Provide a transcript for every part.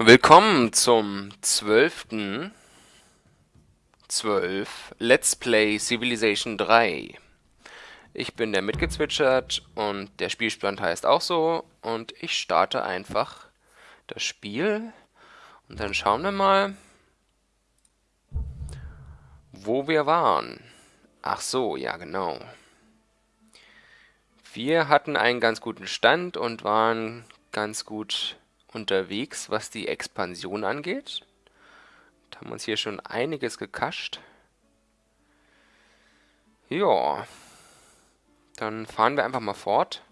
Willkommen zum 12. 12 Let's Play Civilization 3. Ich bin der mitgezwitschert und der Spielstand heißt auch so und ich starte einfach das Spiel und dann schauen wir mal, wo wir waren. Ach so, ja genau. Wir hatten einen ganz guten Stand und waren ganz gut unterwegs, was die Expansion angeht. Da haben wir uns hier schon einiges gekascht. Ja. Dann fahren wir einfach mal fort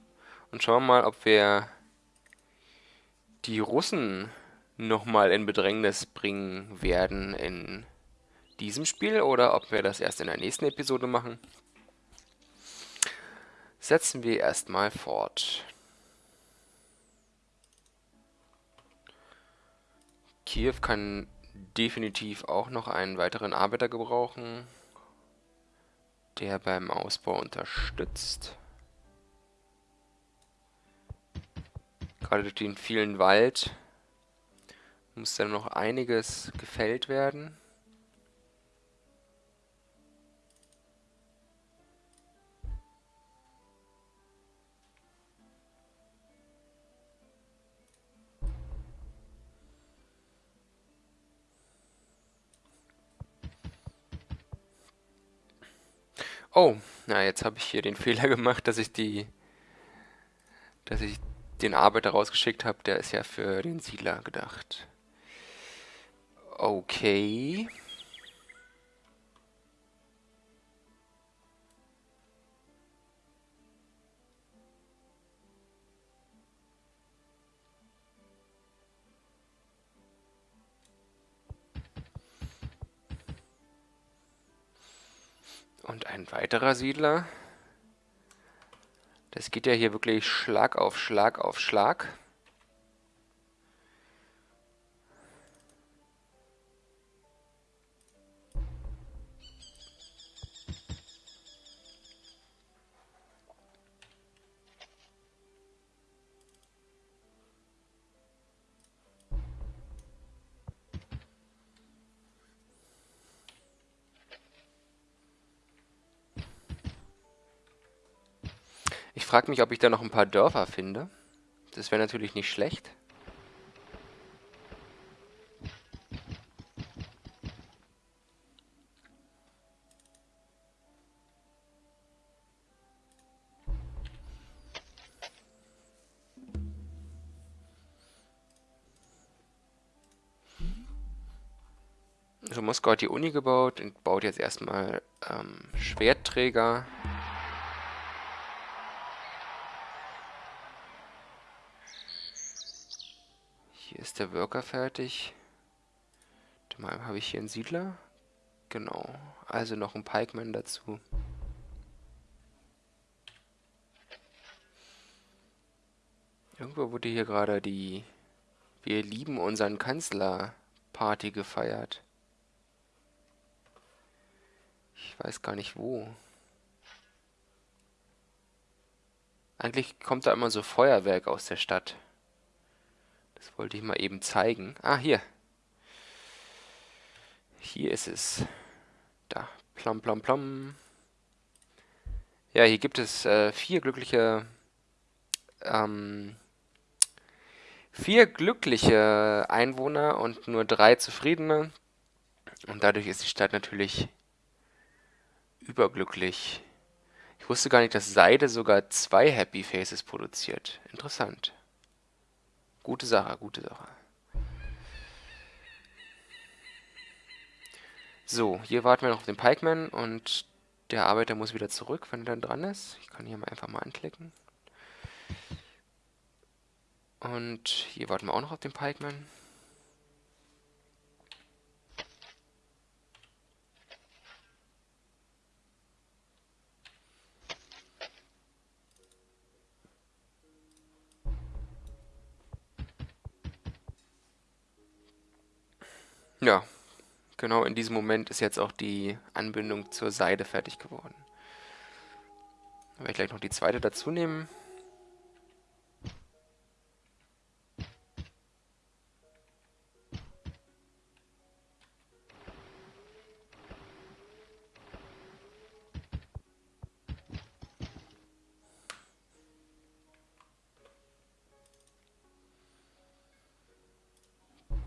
und schauen mal, ob wir die Russen nochmal in Bedrängnis bringen werden in diesem Spiel oder ob wir das erst in der nächsten Episode machen. Setzen wir erstmal fort. Kiew kann definitiv auch noch einen weiteren Arbeiter gebrauchen, der beim Ausbau unterstützt. Gerade durch den vielen Wald muss dann noch einiges gefällt werden. Oh, na jetzt habe ich hier den Fehler gemacht, dass ich die, dass ich den Arbeiter rausgeschickt habe. Der ist ja für den Siedler gedacht. Okay. Und ein weiterer Siedler. Das geht ja hier wirklich Schlag auf Schlag auf Schlag. Frage mich, ob ich da noch ein paar Dörfer finde. Das wäre natürlich nicht schlecht. So, Moskau hat die Uni gebaut und baut jetzt erstmal ähm, Schwertträger. Ist der Worker fertig. Habe ich hier einen Siedler. Genau. Also noch ein Pikeman dazu. Irgendwo wurde hier gerade die Wir lieben unseren Kanzler Party gefeiert. Ich weiß gar nicht wo. Eigentlich kommt da immer so Feuerwerk aus der Stadt. Das wollte ich mal eben zeigen. Ah, hier. Hier ist es. Da. Plom, plom, plom. Ja, hier gibt es äh, vier glückliche... Ähm, vier glückliche Einwohner und nur drei zufriedene. Und dadurch ist die Stadt natürlich überglücklich. Ich wusste gar nicht, dass Seide sogar zwei Happy Faces produziert. Interessant. Gute Sache, gute Sache. So, hier warten wir noch auf den Pikeman und der Arbeiter muss wieder zurück, wenn er dann dran ist. Ich kann hier mal einfach mal anklicken. Und hier warten wir auch noch auf den Pikeman. Ja, genau in diesem Moment ist jetzt auch die Anbindung zur Seide fertig geworden. Dann werde ich gleich noch die zweite dazu nehmen.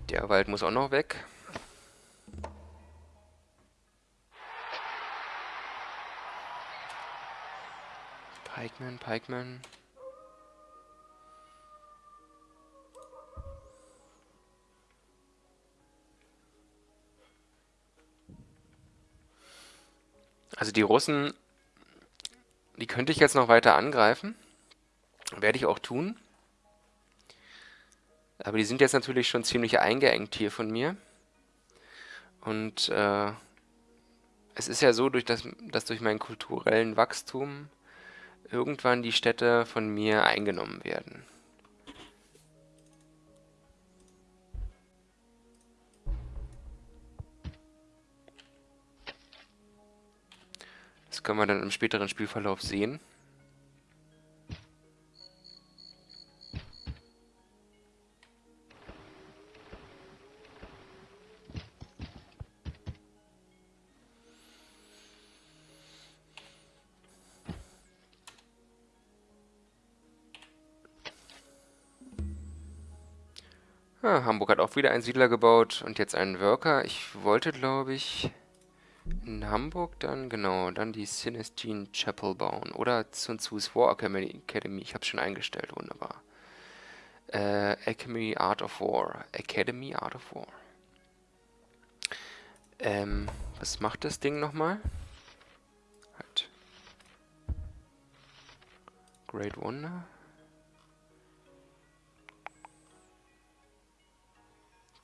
Der Wald muss auch noch weg. Pikeman, Pikeman. Also die Russen, die könnte ich jetzt noch weiter angreifen. Werde ich auch tun. Aber die sind jetzt natürlich schon ziemlich eingeengt hier von mir. Und äh, es ist ja so, durch das, dass durch meinen kulturellen Wachstum irgendwann die Städte von mir eingenommen werden. Das können wir dann im späteren Spielverlauf sehen. Ah, Hamburg hat auch wieder einen Siedler gebaut und jetzt einen Worker. Ich wollte, glaube ich, in Hamburg dann, genau, dann die Sinistine Chapel bauen. Oder Sun Tzu's War Academy. Ich habe es schon eingestellt, wunderbar. Äh, Academy Art of War. Academy Art of War. Ähm, was macht das Ding nochmal? Halt. Great Wonder.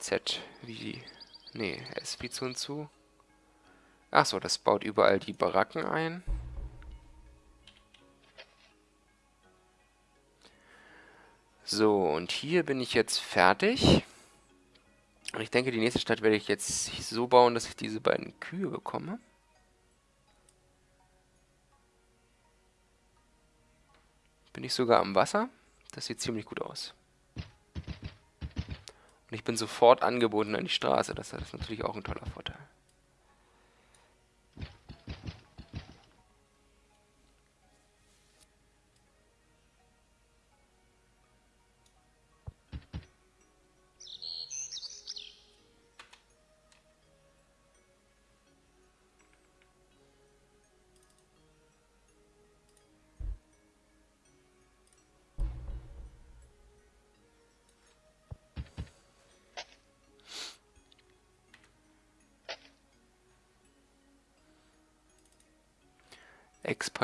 Z wie... Nee, S wie Sun Tzu. Achso, das baut überall die Baracken ein. So, und hier bin ich jetzt fertig. Und ich denke, die nächste Stadt werde ich jetzt so bauen, dass ich diese beiden Kühe bekomme. Bin ich sogar am Wasser. Das sieht ziemlich gut aus. Und ich bin sofort angebunden an die Straße. Das ist natürlich auch ein toller Vorteil.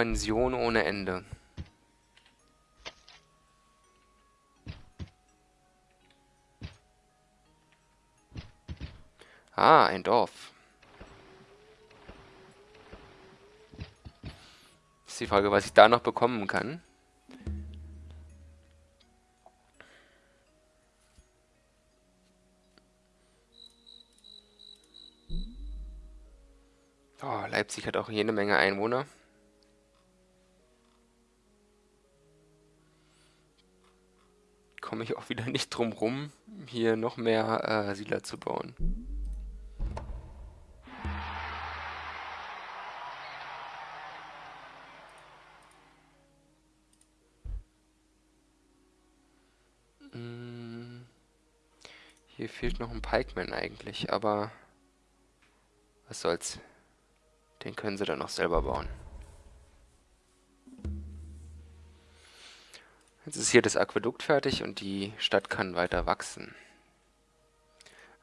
Expansion ohne Ende. Ah, ein Dorf. Ist die Frage, was ich da noch bekommen kann. Oh, Leipzig hat auch jede Menge Einwohner. Wieder nicht drum rum, hier noch mehr äh, Siedler zu bauen. Hm. Hier fehlt noch ein Pikeman eigentlich, aber was soll's. Den können sie dann noch selber bauen. Jetzt ist hier das Aquädukt fertig und die Stadt kann weiter wachsen.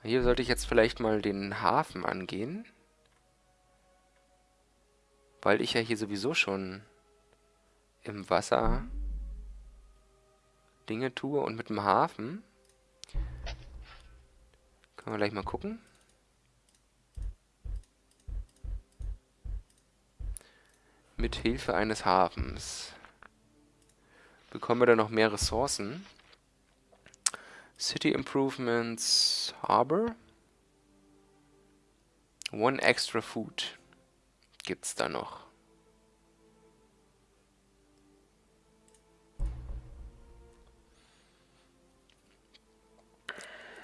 Hier sollte ich jetzt vielleicht mal den Hafen angehen. Weil ich ja hier sowieso schon im Wasser Dinge tue und mit dem Hafen können wir gleich mal gucken. Mit Hilfe eines Hafens bekommen wir dann noch mehr Ressourcen. City Improvements Harbor. One extra food gibt's da noch.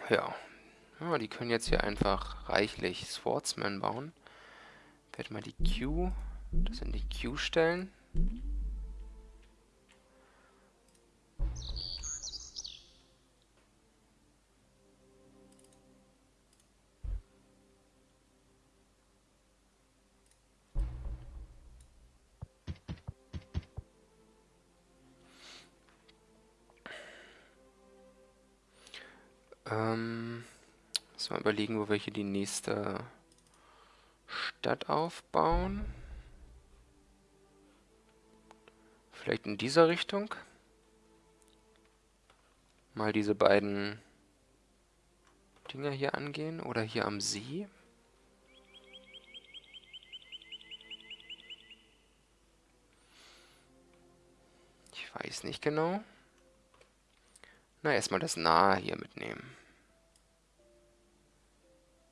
Ja. ja. Die können jetzt hier einfach reichlich Swordsman bauen. Ich werde mal die Q, das in die Q stellen. Ähm, müssen wir überlegen, wo wir hier die nächste Stadt aufbauen. Vielleicht in dieser Richtung. Mal diese beiden Dinger hier angehen. Oder hier am See. Ich weiß nicht genau. Na, erstmal das Nahe hier mitnehmen.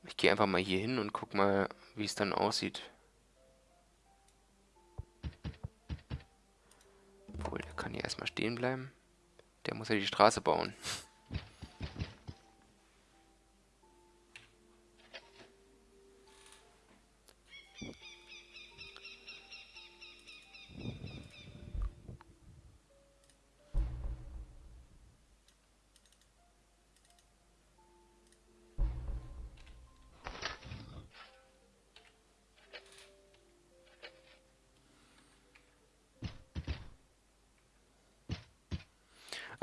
Ich gehe einfach mal hier hin und guck mal, wie es dann aussieht. Obwohl, der kann hier erstmal stehen bleiben. Der muss ja die Straße bauen.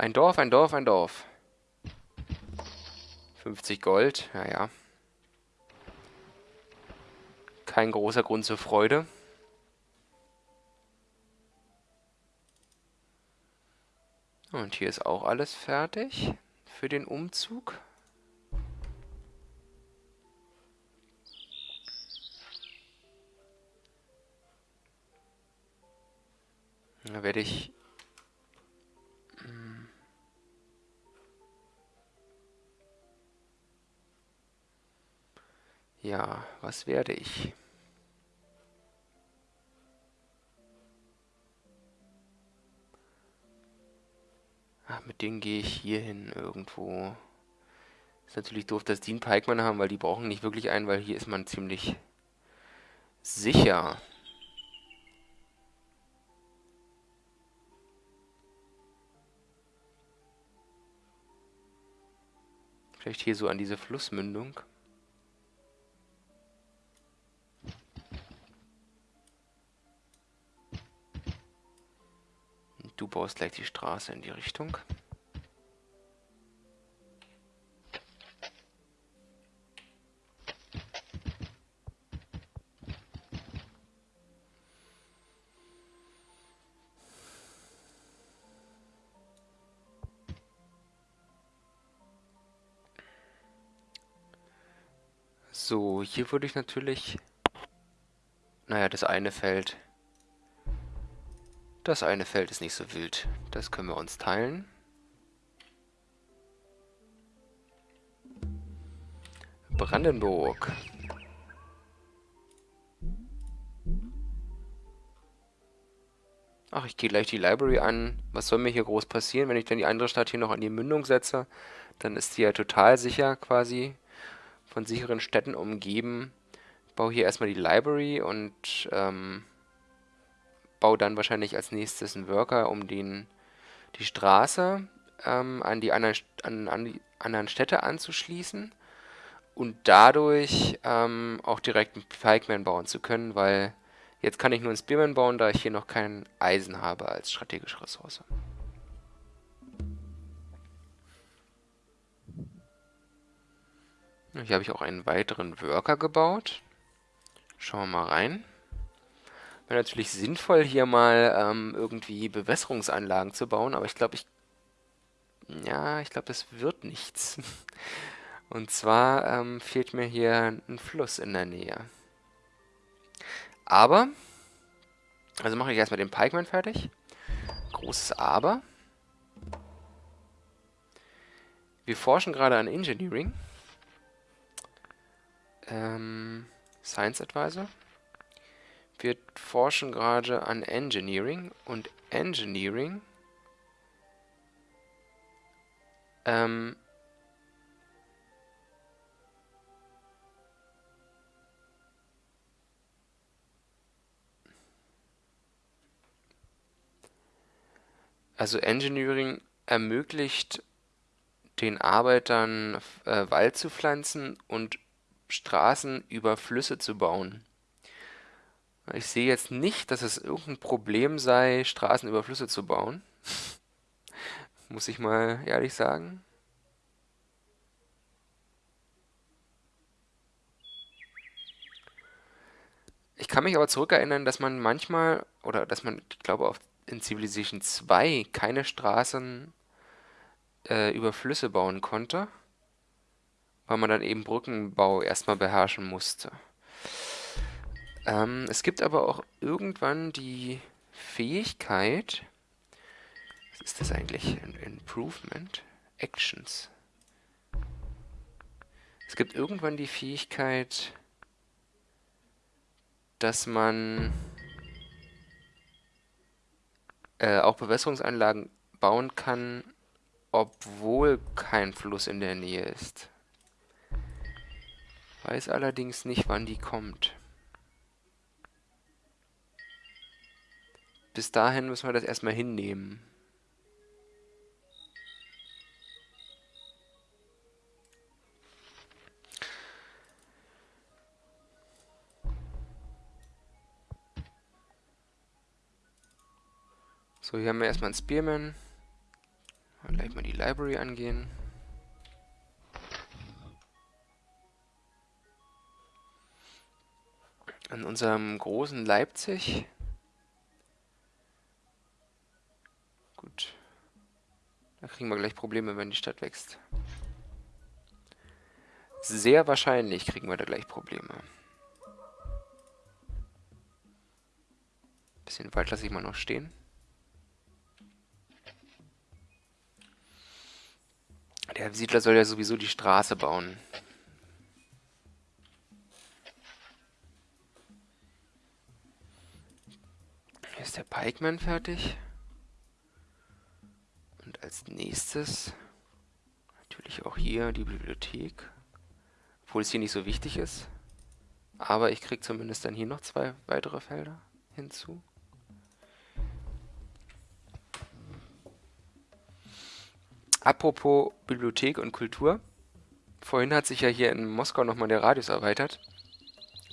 Ein Dorf, ein Dorf, ein Dorf. 50 Gold, naja. Kein großer Grund zur Freude. Und hier ist auch alles fertig für den Umzug. Da werde ich Ja, was werde ich? Ach, mit denen gehe ich hier hin irgendwo. Ist natürlich doof, dass die einen Pikeman haben, weil die brauchen nicht wirklich einen, weil hier ist man ziemlich sicher. Vielleicht hier so an diese Flussmündung. Du baust gleich die Straße in die Richtung. So, hier würde ich natürlich... Naja, das eine Feld das eine Feld ist nicht so wild. Das können wir uns teilen. Brandenburg. Ach, ich gehe gleich die Library an. Was soll mir hier groß passieren, wenn ich dann die andere Stadt hier noch an die Mündung setze? Dann ist sie ja total sicher quasi von sicheren Städten umgeben. Ich baue hier erstmal die Library und ähm, baue dann wahrscheinlich als nächstes einen Worker, um den, die Straße ähm, an, die anderen, an, an die anderen Städte anzuschließen und dadurch ähm, auch direkt einen Pikeman bauen zu können, weil jetzt kann ich nur einen Spearman bauen, da ich hier noch kein Eisen habe als strategische Ressource. Hier habe ich auch einen weiteren Worker gebaut. Schauen wir mal rein. Wäre natürlich sinnvoll, hier mal ähm, irgendwie Bewässerungsanlagen zu bauen, aber ich glaube, ich... Ja, ich glaube, das wird nichts. Und zwar ähm, fehlt mir hier ein Fluss in der Nähe. Aber, also mache ich erstmal den Pikeman fertig. Großes Aber. Wir forschen gerade an Engineering. Ähm, Science Advisor. Wir forschen gerade an Engineering und Engineering ähm, Also Engineering ermöglicht den Arbeitern äh, Wald zu pflanzen und Straßen über Flüsse zu bauen. Ich sehe jetzt nicht, dass es irgendein Problem sei, Straßen über Flüsse zu bauen. Muss ich mal ehrlich sagen. Ich kann mich aber zurückerinnern, dass man manchmal, oder dass man, ich glaube, auf, in Civilization 2 keine Straßen äh, über Flüsse bauen konnte, weil man dann eben Brückenbau erstmal beherrschen musste. Ähm, es gibt aber auch irgendwann die Fähigkeit, was ist das eigentlich? Improvement? Actions. Es gibt irgendwann die Fähigkeit, dass man äh, auch Bewässerungsanlagen bauen kann, obwohl kein Fluss in der Nähe ist. Weiß allerdings nicht, wann die kommt. Bis dahin müssen wir das erstmal hinnehmen. So, hier haben wir erstmal einen Spearman. Mal gleich mal die Library angehen. An unserem großen Leipzig. Kriegen wir gleich Probleme, wenn die Stadt wächst. Sehr wahrscheinlich kriegen wir da gleich Probleme. Bisschen Wald lasse ich mal noch stehen. Der Siedler soll ja sowieso die Straße bauen. Ist der Pikeman fertig. Und als nächstes natürlich auch hier die Bibliothek. Obwohl es hier nicht so wichtig ist. Aber ich kriege zumindest dann hier noch zwei weitere Felder hinzu. Apropos Bibliothek und Kultur. Vorhin hat sich ja hier in Moskau nochmal der Radius erweitert.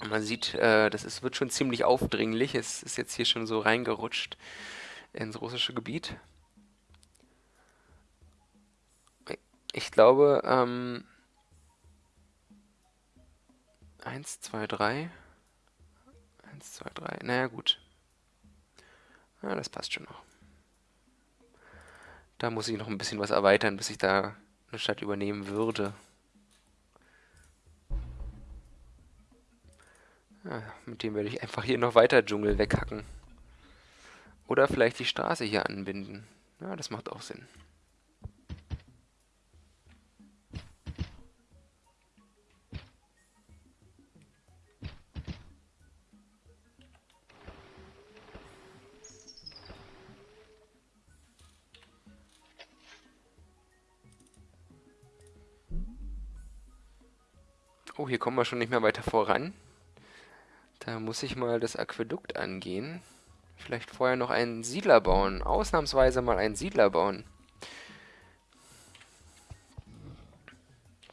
Und man sieht, äh, das ist, wird schon ziemlich aufdringlich. Es ist jetzt hier schon so reingerutscht ins russische Gebiet. Ich glaube, ähm, 1, 2, 3. 1, 2, 3. Naja, gut. Ja, das passt schon noch. Da muss ich noch ein bisschen was erweitern, bis ich da eine Stadt übernehmen würde. Ja, mit dem werde ich einfach hier noch weiter Dschungel weghacken. Oder vielleicht die Straße hier anbinden. Ja, das macht auch Sinn. Oh, hier kommen wir schon nicht mehr weiter voran. Da muss ich mal das Aquädukt angehen. Vielleicht vorher noch einen Siedler bauen. Ausnahmsweise mal einen Siedler bauen.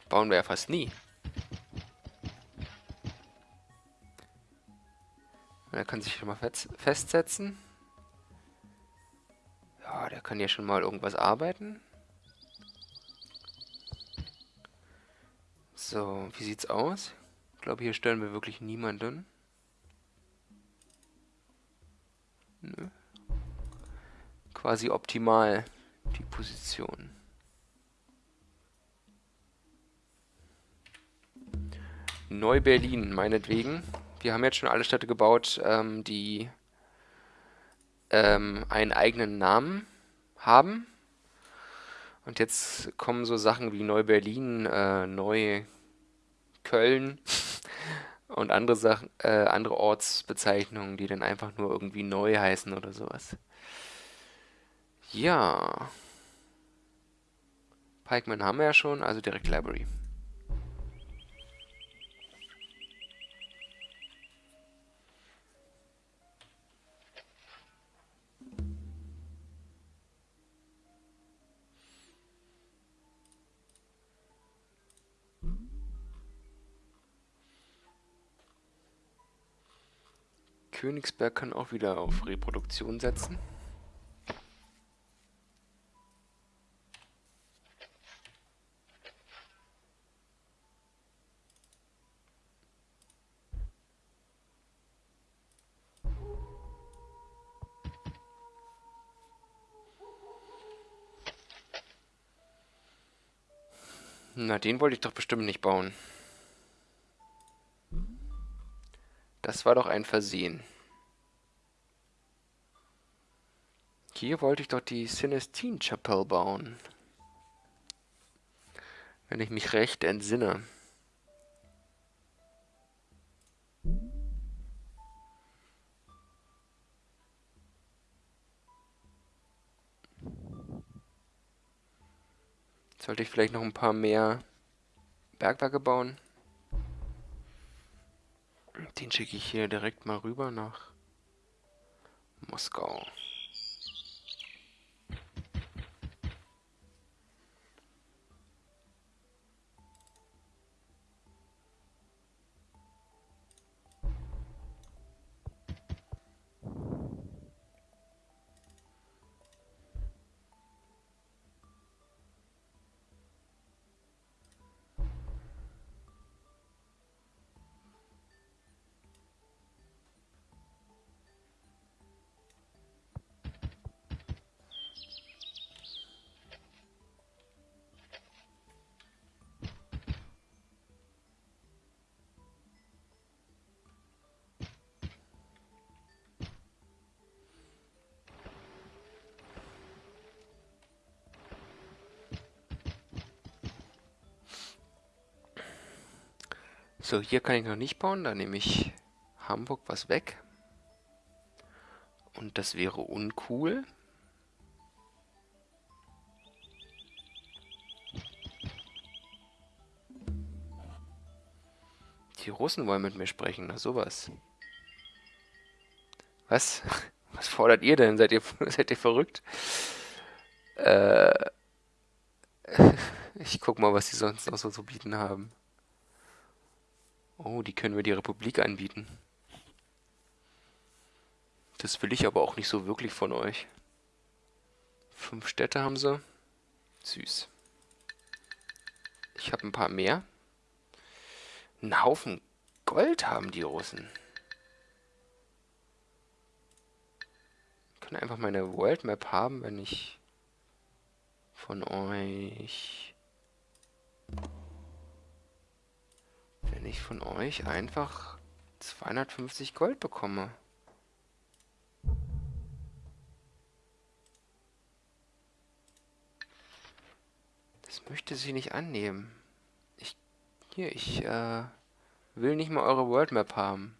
Bauen wir ja fast nie. Er kann sich schon mal festsetzen. Ja, der kann ja schon mal irgendwas arbeiten. So, wie sieht's aus? Ich glaube, hier stören wir wirklich niemanden. Nö. Quasi optimal die Position. Neu-Berlin, meinetwegen. Wir haben jetzt schon alle Städte gebaut, ähm, die ähm, einen eigenen Namen haben. Und jetzt kommen so Sachen wie Neu-Berlin, äh, Neu Köln und andere Sachen, äh, andere Ortsbezeichnungen, die dann einfach nur irgendwie neu heißen oder sowas. Ja. Pikeman haben wir ja schon, also direkt Library. Königsberg kann auch wieder auf Reproduktion setzen. Na, den wollte ich doch bestimmt nicht bauen. Das war doch ein Versehen. Hier wollte ich doch die Celestine Chapelle bauen. Wenn ich mich recht entsinne. Sollte ich vielleicht noch ein paar mehr Bergwerke bauen? Den schicke ich hier direkt mal rüber nach Moskau. So, hier kann ich noch nicht bauen. Da nehme ich Hamburg was weg. Und das wäre uncool. Die Russen wollen mit mir sprechen. Na sowas. Was? Was fordert ihr denn? Seid ihr, seid ihr verrückt? Äh, ich guck mal, was die sonst noch so zu bieten haben. Oh, die können wir die Republik anbieten. Das will ich aber auch nicht so wirklich von euch. Fünf Städte haben sie. Süß. Ich habe ein paar mehr. Ein Haufen Gold haben die Russen. Ich kann einfach meine World Map haben, wenn ich von euch wenn ich von euch einfach 250 Gold bekomme. Das möchte sie nicht annehmen. Ich, hier, ich äh, will nicht mal eure World Map haben.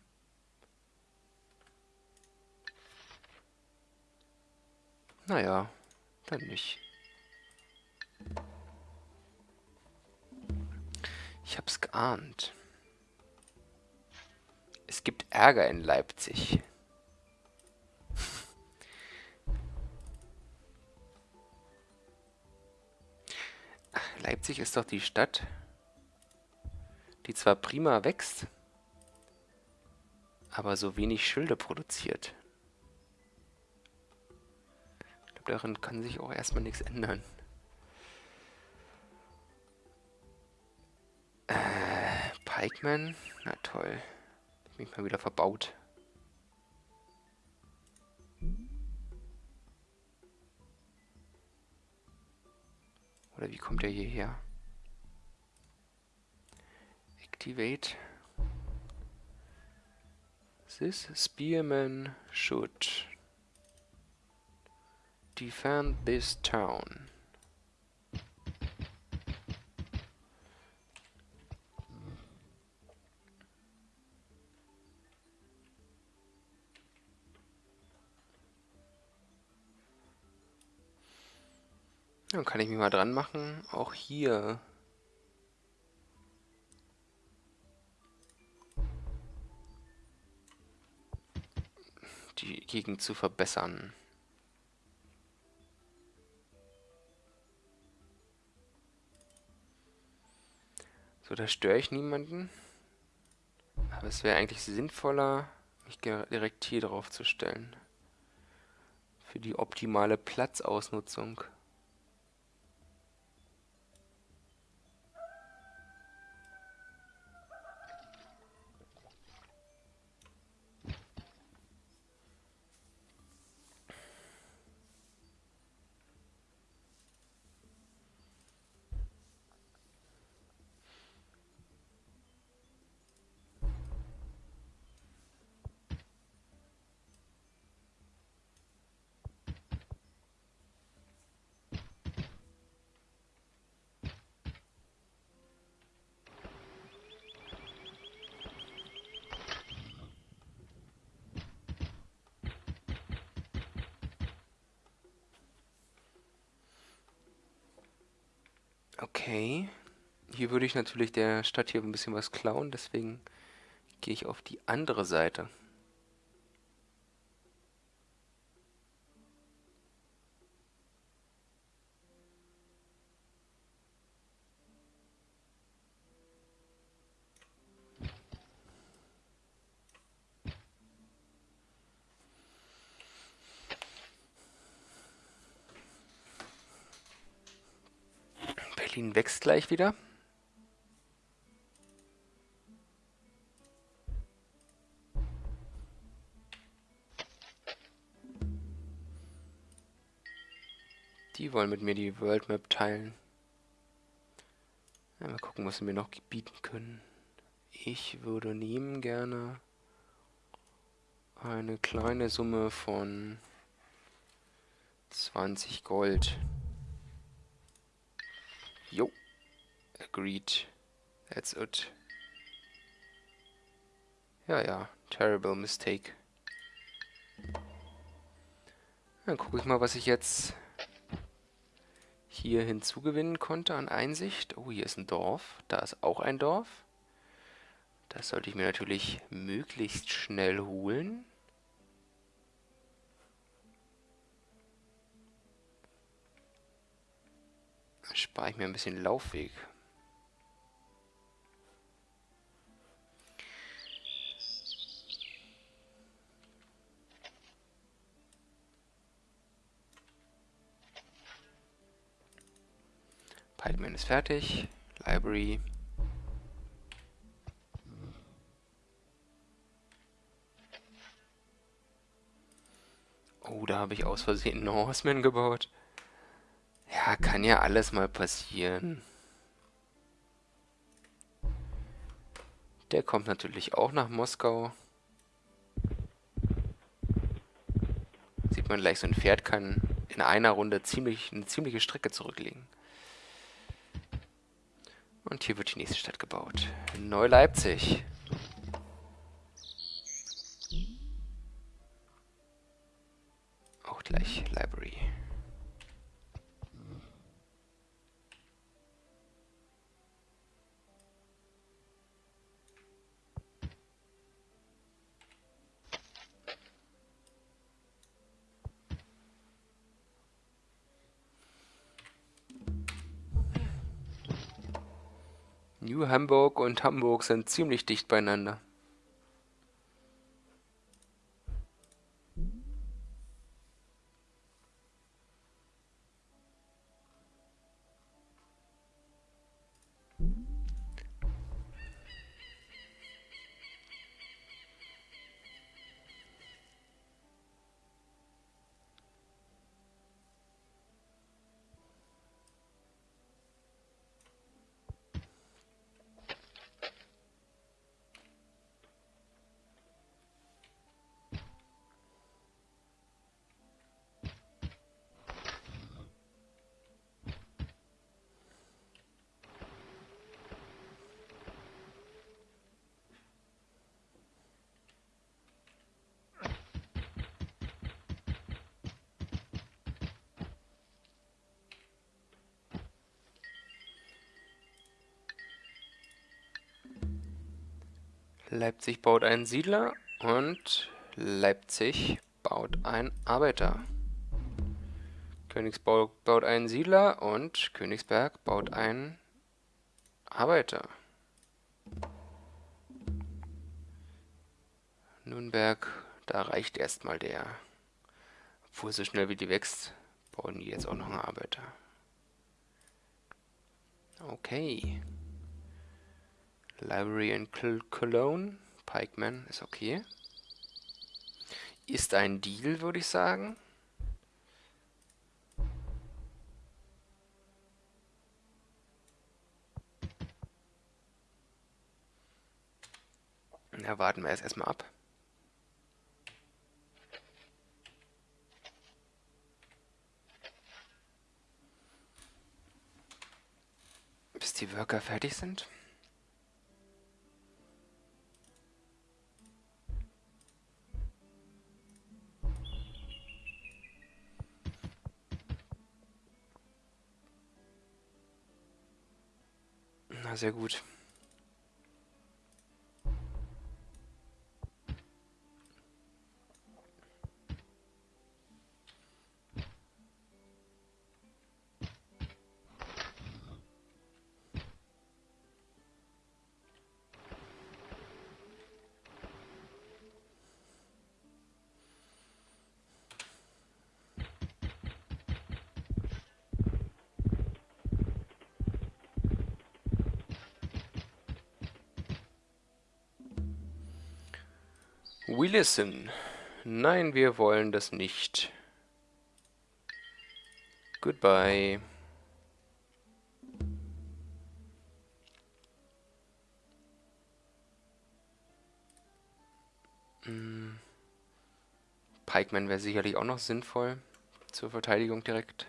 Naja, dann nicht. Ich hab's geahnt. Es gibt Ärger in Leipzig. Leipzig ist doch die Stadt, die zwar prima wächst, aber so wenig Schilde produziert. Ich glaube, darin kann sich auch erstmal nichts ändern. Äh, Pikeman? Na toll mich mal wieder verbaut. Oder wie kommt er hierher? Activate. This spearman should defend this town. Dann kann ich mich mal dran machen, auch hier die Gegend zu verbessern. So, da störe ich niemanden. Aber es wäre eigentlich sinnvoller, mich direkt hier drauf zu stellen. Für die optimale Platzausnutzung. Okay. Hier würde ich natürlich der Stadt hier ein bisschen was klauen, deswegen gehe ich auf die andere Seite. Wächst gleich wieder. Die wollen mit mir die World Map teilen. Ja, mal gucken, was sie mir noch bieten können. Ich würde nehmen gerne eine kleine Summe von 20 Gold. Jo. Agreed. That's it. Ja, ja. Terrible mistake. Dann gucke ich mal, was ich jetzt hier hinzugewinnen konnte an Einsicht. Oh, hier ist ein Dorf. Da ist auch ein Dorf. Das sollte ich mir natürlich möglichst schnell holen. Spare ich mir ein bisschen Laufweg. Pikeman ist fertig. Library. Oh, da habe ich aus Versehen einen Horseman gebaut. Ja, kann ja alles mal passieren. Der kommt natürlich auch nach Moskau. Sieht man gleich, so ein Pferd kann in einer Runde ziemlich, eine ziemliche Strecke zurücklegen. Und hier wird die nächste Stadt gebaut. Neu-Leipzig. Auch gleich Library. Hamburg und Hamburg sind ziemlich dicht beieinander. Leipzig baut einen Siedler und Leipzig baut einen Arbeiter. Königsburg baut einen Siedler und Königsberg baut einen Arbeiter. Nürnberg, da reicht erstmal der. Obwohl so schnell wie die wächst, bauen die jetzt auch noch einen Arbeiter. Okay. Library in Cologne. Pikeman ist okay. Ist ein Deal, würde ich sagen. Na, warten wir erst erstmal ab. Bis die Worker fertig sind. Sehr gut. We listen. Nein, wir wollen das nicht. Goodbye. Hm. Pikeman wäre sicherlich auch noch sinnvoll zur Verteidigung direkt.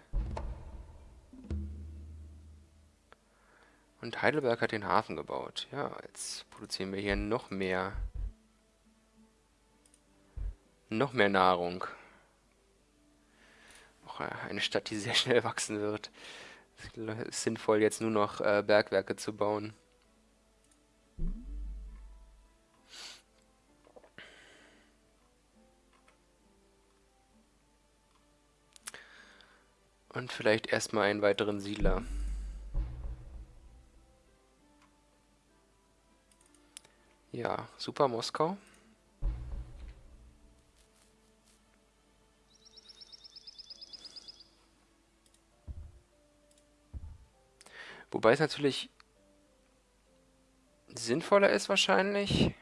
Und Heidelberg hat den Hafen gebaut. Ja, jetzt produzieren wir hier noch mehr noch mehr Nahrung. Auch äh, eine Stadt, die sehr schnell wachsen wird. Es ist sinnvoll, jetzt nur noch äh, Bergwerke zu bauen. Und vielleicht erstmal einen weiteren Siedler. Ja, super Moskau. Wobei es natürlich sinnvoller ist wahrscheinlich,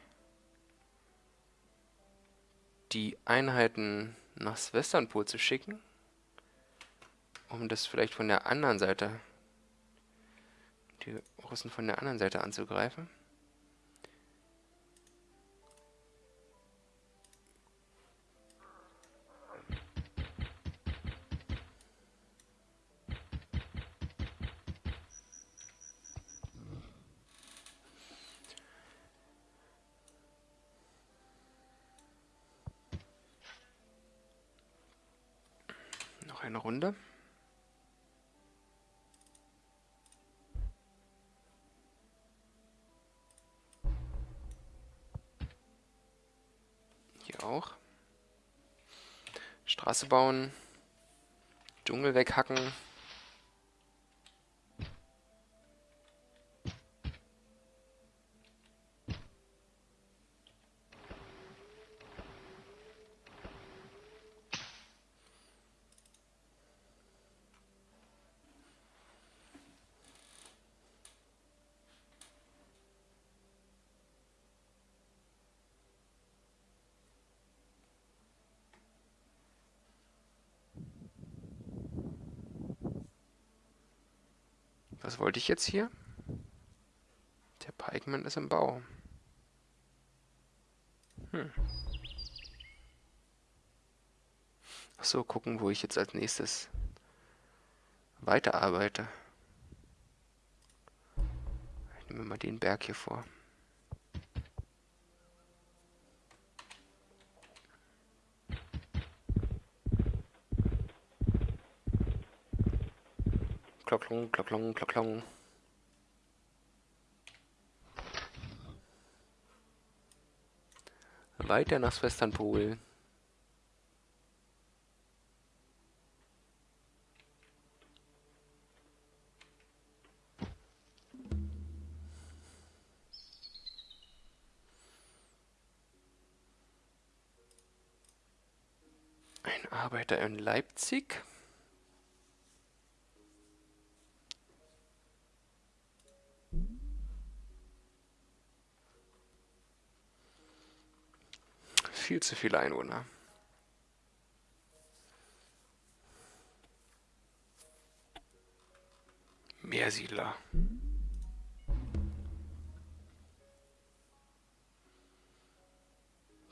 die Einheiten nach Westernpol zu schicken, um das vielleicht von der anderen Seite, die Russen von der anderen Seite anzugreifen. Straße bauen. Dschungel weghacken. Was wollte ich jetzt hier? Der Pikeman ist im Bau. Hm. Achso, gucken, wo ich jetzt als nächstes weiterarbeite. Ich nehme mal den Berg hier vor. Klocklong, klocklong, klocklong. Weiter nach Westernpol. Ein Arbeiter in Leipzig. Viel zu viele Einwohner. Mehr Siedler.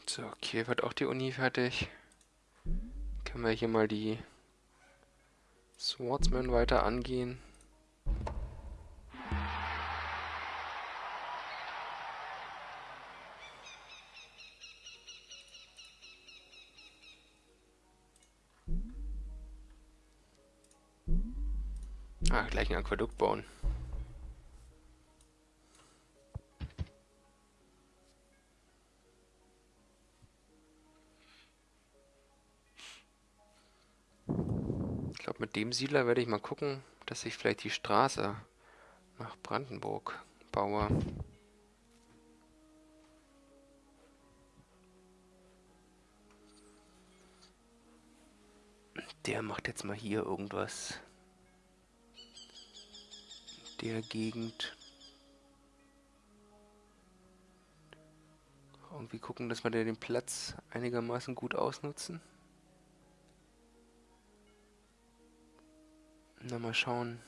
So, Kiew hat auch die Uni fertig. Können wir hier mal die Swordsman weiter angehen. Ah, gleich ein Aquädukt bauen. Ich glaube, mit dem Siedler werde ich mal gucken, dass ich vielleicht die Straße nach Brandenburg baue. Der macht jetzt mal hier irgendwas. Der Gegend. Irgendwie gucken, dass wir den Platz einigermaßen gut ausnutzen. Na, mal schauen.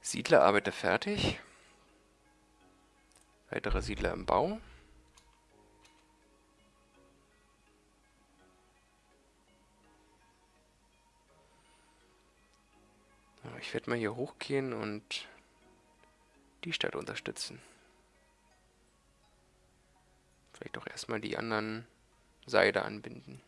Siedlerarbeiter fertig. Weitere Siedler im Bau. Ich werde mal hier hochgehen und die Stadt unterstützen. Vielleicht auch erstmal die anderen Seide anbinden.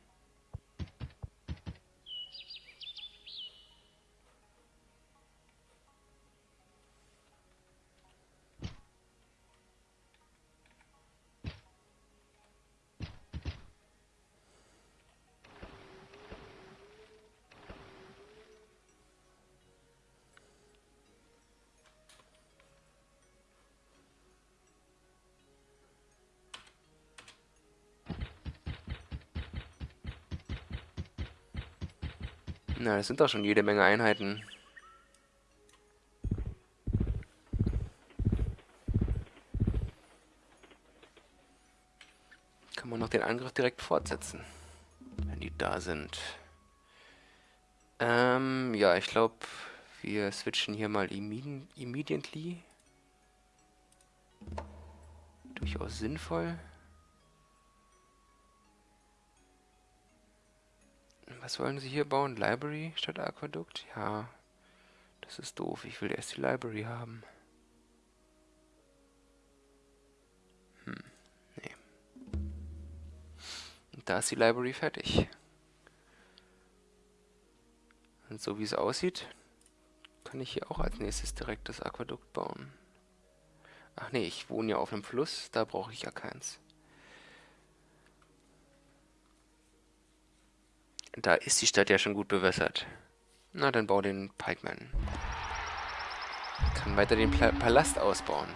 Das sind doch schon jede Menge Einheiten. Kann man noch den Angriff direkt fortsetzen, wenn die da sind. Ähm, ja, ich glaube, wir switchen hier mal imme immediately. Durchaus sinnvoll. Was wollen sie hier bauen? Library statt Aquadukt? Ja, das ist doof. Ich will erst die Library haben. Hm, nee. Und da ist die Library fertig. Und so wie es aussieht, kann ich hier auch als nächstes direkt das Aquadukt bauen. Ach nee, ich wohne ja auf einem Fluss, da brauche ich ja keins. Da ist die Stadt ja schon gut bewässert. Na, dann bau den Pikeman. Kann weiter den Pla Palast ausbauen.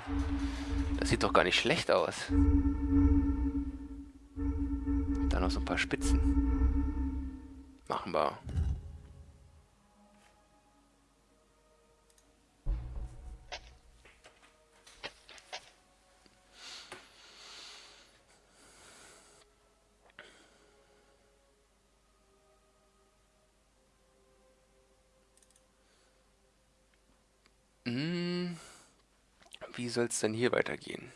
Das sieht doch gar nicht schlecht aus. Da noch so ein paar Spitzen. Machen wir. Wie soll es denn hier weitergehen?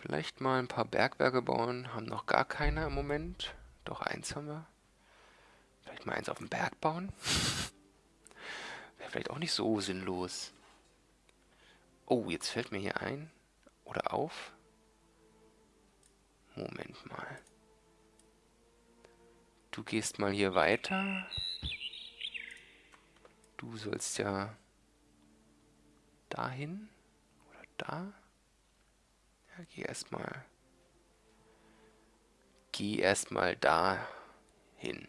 Vielleicht mal ein paar Bergwerke bauen. Haben noch gar keine im Moment. Doch eins haben wir. Vielleicht mal eins auf dem Berg bauen. Wäre vielleicht auch nicht so sinnlos. Oh, jetzt fällt mir hier ein. Oder auf. Moment mal. Du gehst mal hier weiter. Du sollst ja dahin oder da. Ja, geh erstmal. Geh erstmal da hin.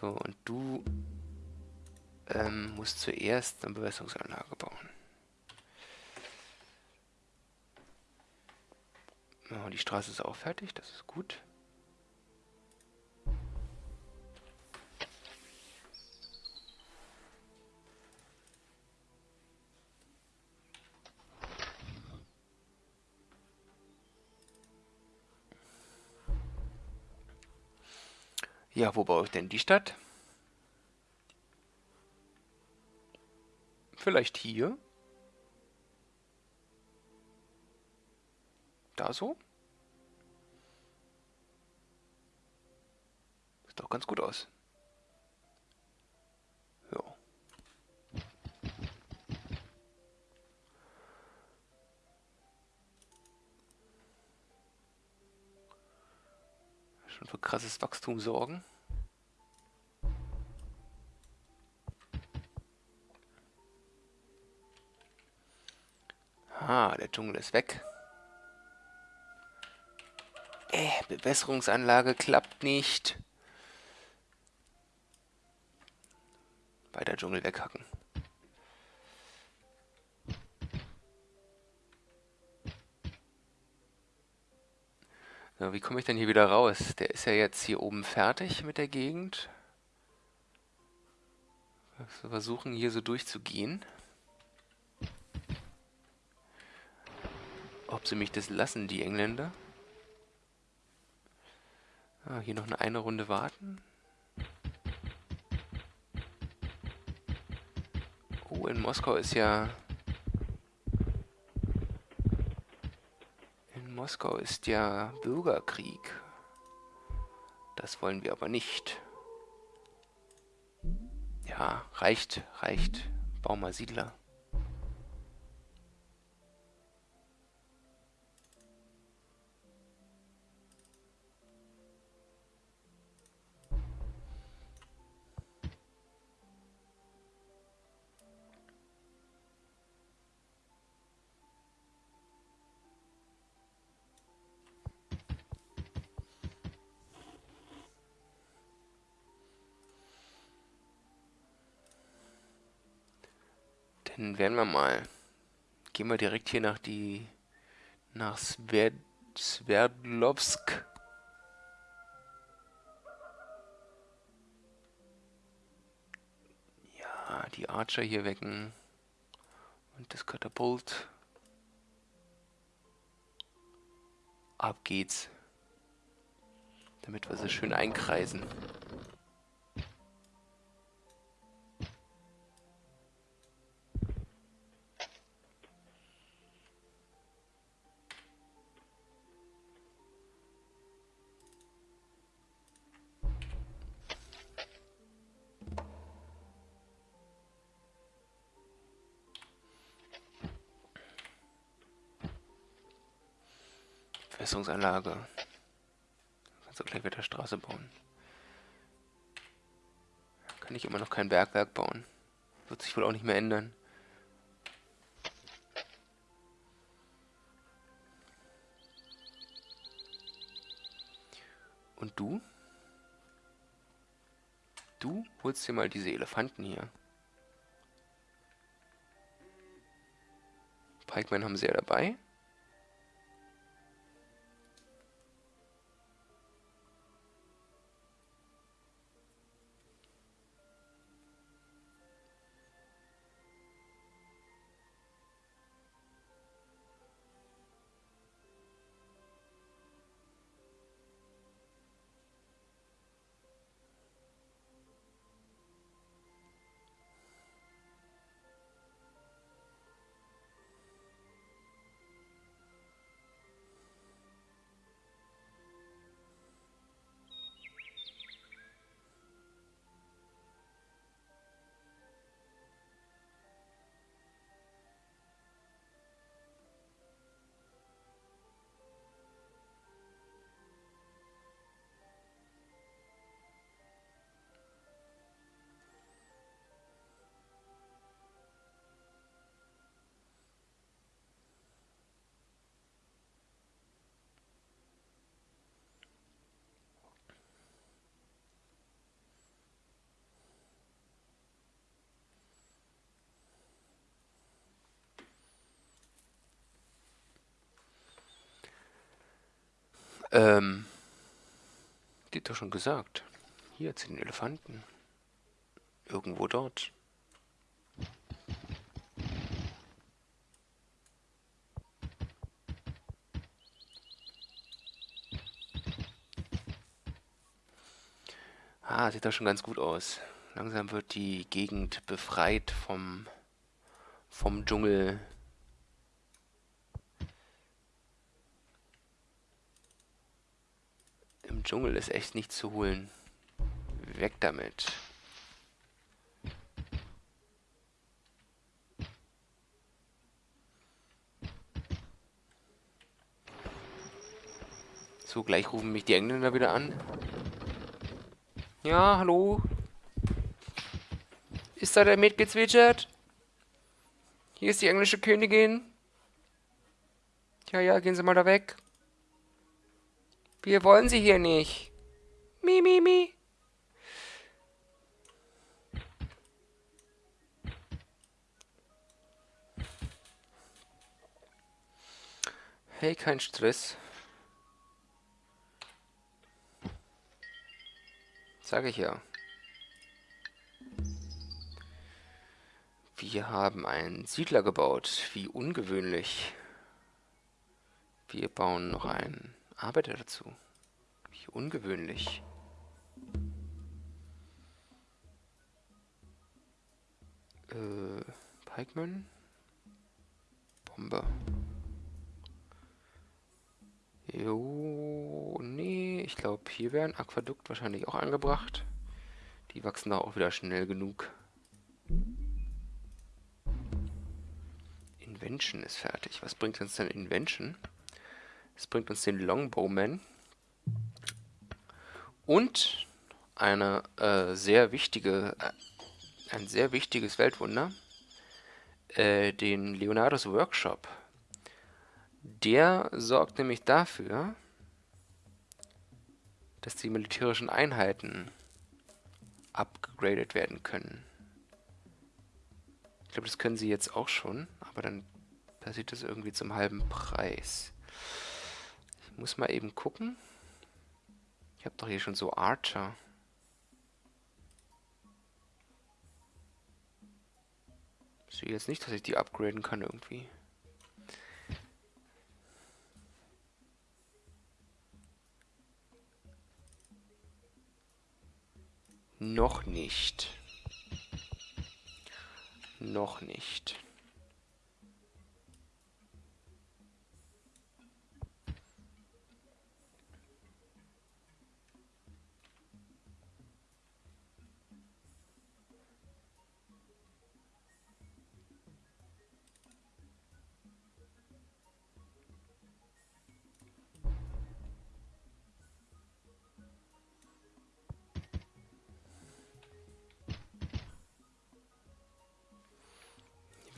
So, und du ähm, musst zuerst eine Bewässerungsanlage bauen. Oh, die Straße ist auch fertig, das ist gut. Ja, wo baue ich denn die Stadt? Vielleicht hier? Da so? Sieht doch ganz gut aus. Für krasses Wachstum sorgen. Ah, der Dschungel ist weg. Äh, Bewässerungsanlage klappt nicht. Weiter Dschungel weghacken. So, wie komme ich denn hier wieder raus? Der ist ja jetzt hier oben fertig mit der Gegend. Wir versuchen hier so durchzugehen. Ob sie mich das lassen, die Engländer? Ah, hier noch eine, eine Runde warten. Oh, in Moskau ist ja... In Moskau ist ja Bürgerkrieg. Das wollen wir aber nicht. Ja, reicht, reicht. Bau mal Siedler. Dann werden wir mal. Gehen wir direkt hier nach die. nach Sverd, Sverdlovsk. Ja, die Archer hier wecken. Und das Katapult. Ab geht's. Damit wir sie schön einkreisen. Bewässerungsanlage. Kannst du gleich wieder Straße bauen. Kann ich immer noch kein Bergwerk bauen. Wird sich wohl auch nicht mehr ändern. Und du? Du holst dir mal diese Elefanten hier. Pikemen haben sie ja dabei. Ähm, die hat doch schon gesagt. Hier zu den Elefanten. Irgendwo dort. Ah, sieht doch schon ganz gut aus. Langsam wird die Gegend befreit vom vom Dschungel. Im Dschungel ist echt nichts zu holen. Weg damit. So, gleich rufen mich die Engländer wieder an. Ja, hallo? Ist da der mitgezwitschert? Hier ist die englische Königin. Ja, ja, gehen Sie mal da weg. Wir wollen Sie hier nicht. Mi, mi, mi. Hey, kein Stress. Sage ich ja. Wir haben einen Siedler gebaut. Wie ungewöhnlich. Wir bauen noch einen Arbeiter dazu. Wie ungewöhnlich. Äh, Pikeman? Bombe. Jo, nee, ich glaube, hier wäre ein Aquadukt wahrscheinlich auch angebracht. Die wachsen da auch wieder schnell genug. Invention ist fertig. Was bringt uns denn Invention? Es bringt uns den Longbowman. Und eine äh, sehr wichtige, äh, ein sehr wichtiges Weltwunder, äh, den Leonardos Workshop. Der sorgt nämlich dafür, dass die militärischen Einheiten upgradet werden können. Ich glaube, das können sie jetzt auch schon, aber dann passiert das irgendwie zum halben Preis. Muss mal eben gucken. Ich habe doch hier schon so Archer. Ich sehe jetzt nicht, dass ich die upgraden kann irgendwie. Noch nicht. Noch nicht.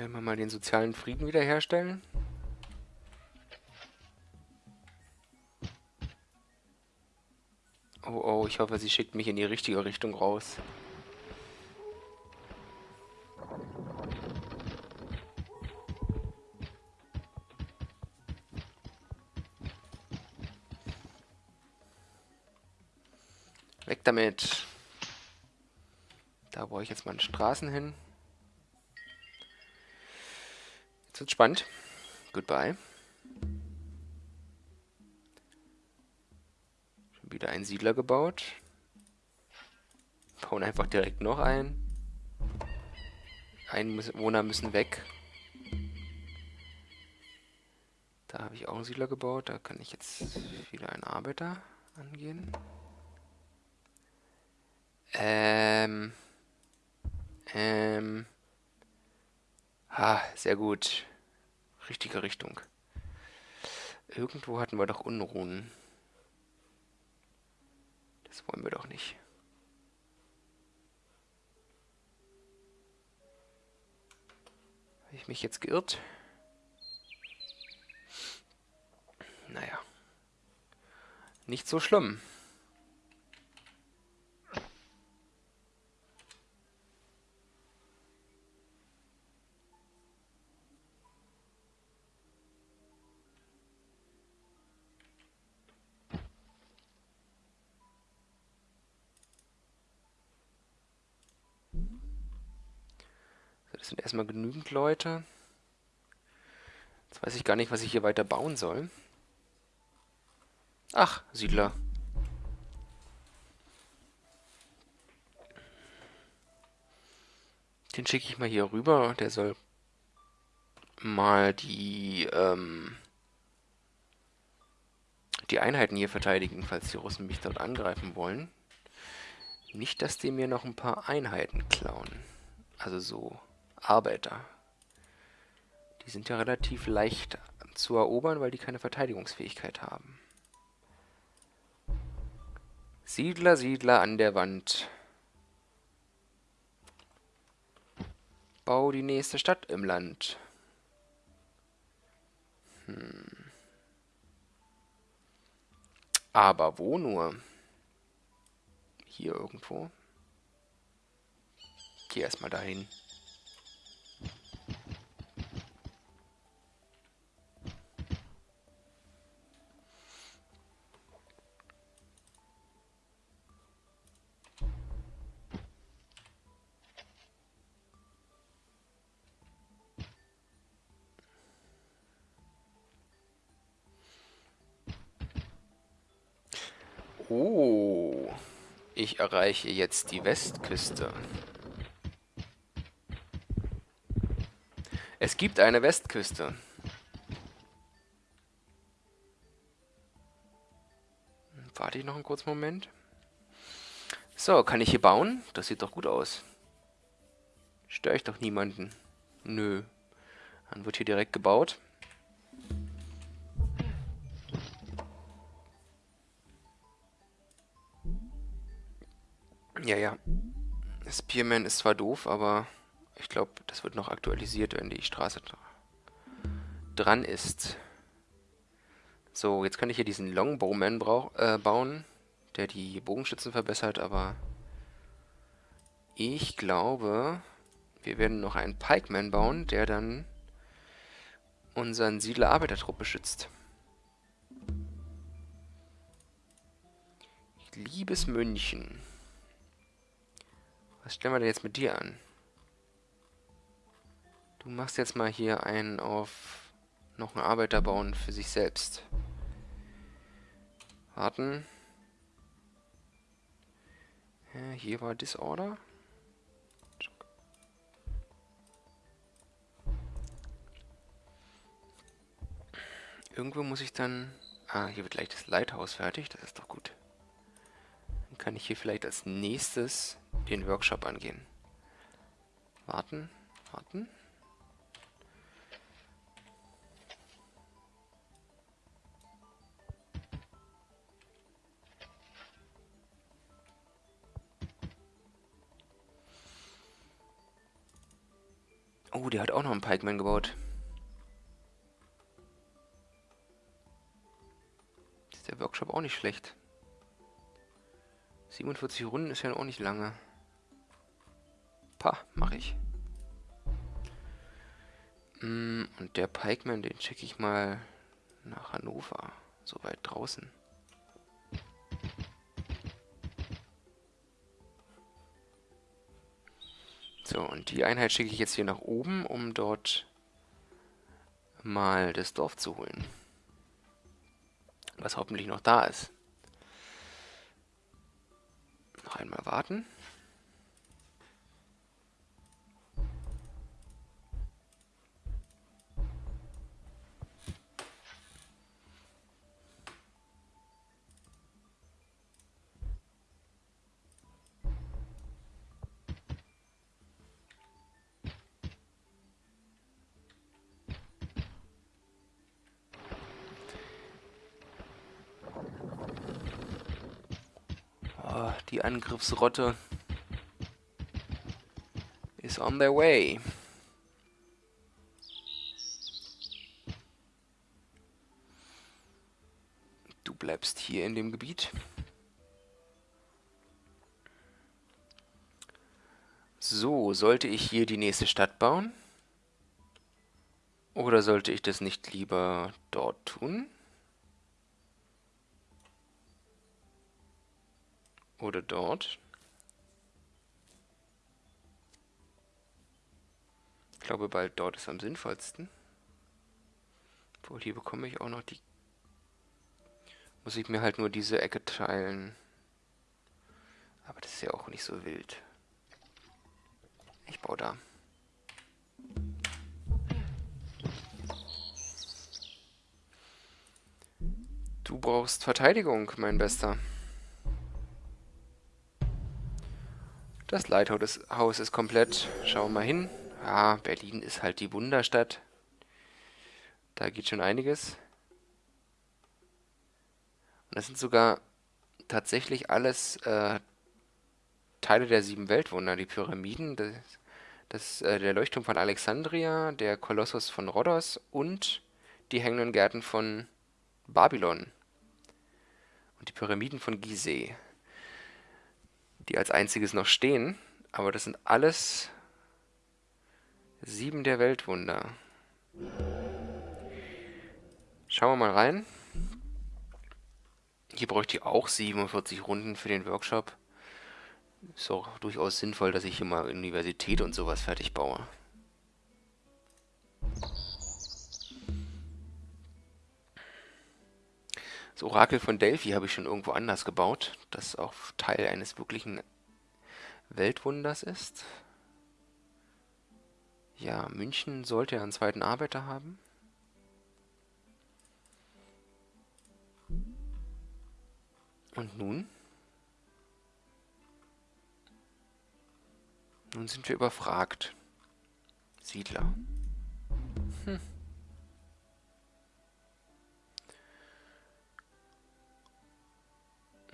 Werden wir mal den sozialen Frieden wiederherstellen. Oh oh, ich hoffe, sie schickt mich in die richtige Richtung raus. Weg damit. Da brauche ich jetzt mal Straßen hin. Jetzt wird's spannend. Goodbye. Schon wieder ein Siedler gebaut. Bauen einfach direkt noch ein. Einwohner müssen weg. Da habe ich auch einen Siedler gebaut. Da kann ich jetzt wieder einen Arbeiter angehen. Ähm. Ähm. Ha, sehr gut richtige Richtung. Irgendwo hatten wir doch Unruhen. Das wollen wir doch nicht. Habe ich mich jetzt geirrt? Naja. Nicht so schlimm. Sind erstmal genügend Leute. Jetzt weiß ich gar nicht, was ich hier weiter bauen soll. Ach, Siedler. Den schicke ich mal hier rüber. Der soll mal die, ähm, die Einheiten hier verteidigen, falls die Russen mich dort angreifen wollen. Nicht, dass die mir noch ein paar Einheiten klauen. Also so Arbeiter. Die sind ja relativ leicht zu erobern, weil die keine Verteidigungsfähigkeit haben. Siedler, Siedler an der Wand. Bau die nächste Stadt im Land. Hm. Aber wo nur? Hier irgendwo. Geh erstmal dahin. Oh, ich erreiche jetzt die Westküste. Es gibt eine Westküste. Warte ich noch einen kurzen Moment. So, kann ich hier bauen? Das sieht doch gut aus. Störe ich doch niemanden. Nö. Dann wird hier direkt gebaut. Ja, ja. Spearman ist zwar doof, aber ich glaube, das wird noch aktualisiert, wenn die Straße dran ist. So, jetzt kann ich hier diesen Longbowman äh, bauen, der die Bogenschützen verbessert, aber ich glaube, wir werden noch einen Pikeman bauen, der dann unseren Siedler-Arbeitertrupp beschützt. Liebes München. Was stellen wir denn jetzt mit dir an? Du machst jetzt mal hier einen auf noch einen Arbeiter bauen für sich selbst. Warten. Ja, hier war Disorder. Irgendwo muss ich dann... Ah, hier wird gleich das Lighthouse fertig. Das ist doch gut. Dann kann ich hier vielleicht als nächstes den Workshop angehen. Warten, warten. Oh, der hat auch noch einen Pikeman gebaut. Ist der Workshop auch nicht schlecht. 47 Runden ist ja auch nicht lange. Pa, mache ich. Mm, und der Pikeman, den schicke ich mal nach Hannover. So weit draußen. So, und die Einheit schicke ich jetzt hier nach oben, um dort mal das Dorf zu holen. Was hoffentlich noch da ist. Noch einmal warten. Die Angriffsrotte is on their way. Du bleibst hier in dem Gebiet. So, sollte ich hier die nächste Stadt bauen? Oder sollte ich das nicht lieber dort tun? Oder dort. Ich glaube, bald dort ist am sinnvollsten. Obwohl, hier bekomme ich auch noch die... Muss ich mir halt nur diese Ecke teilen. Aber das ist ja auch nicht so wild. Ich baue da. Du brauchst Verteidigung, mein Bester. Das Lighthouse ist komplett. Schauen wir mal hin. Ja, Berlin ist halt die Wunderstadt. Da geht schon einiges. Und das sind sogar tatsächlich alles äh, Teile der sieben Weltwunder. Die Pyramiden, das, das, äh, der Leuchtturm von Alexandria, der Kolossus von Rhodos und die hängenden Gärten von Babylon. Und die Pyramiden von Gizeh die als einziges noch stehen. Aber das sind alles sieben der Weltwunder. Schauen wir mal rein. Hier bräuchte ich auch 47 Runden für den Workshop. Ist auch durchaus sinnvoll, dass ich hier mal Universität und sowas fertig baue. Das Orakel von Delphi habe ich schon irgendwo anders gebaut, das auch Teil eines wirklichen Weltwunders ist. Ja, München sollte einen zweiten Arbeiter haben. Und nun? Nun sind wir überfragt. Siedler.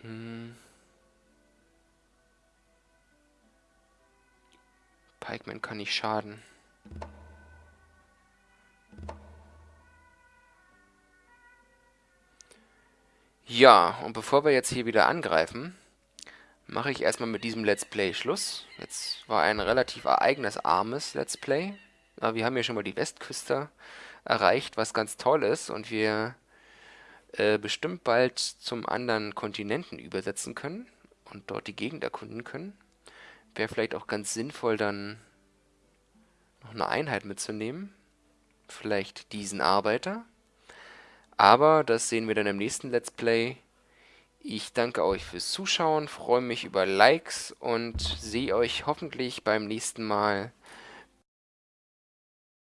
Hm. Pikeman kann nicht schaden. Ja, und bevor wir jetzt hier wieder angreifen, mache ich erstmal mit diesem Let's Play Schluss. Jetzt war ein relativ ereignisarmes Let's Play. Aber wir haben hier schon mal die Westküste erreicht, was ganz toll ist. Und wir äh, bestimmt bald zum anderen Kontinenten übersetzen können und dort die Gegend erkunden können. Wäre vielleicht auch ganz sinnvoll, dann noch eine Einheit mitzunehmen. Vielleicht diesen Arbeiter. Aber das sehen wir dann im nächsten Let's Play. Ich danke euch fürs Zuschauen, freue mich über Likes und sehe euch hoffentlich beim nächsten Mal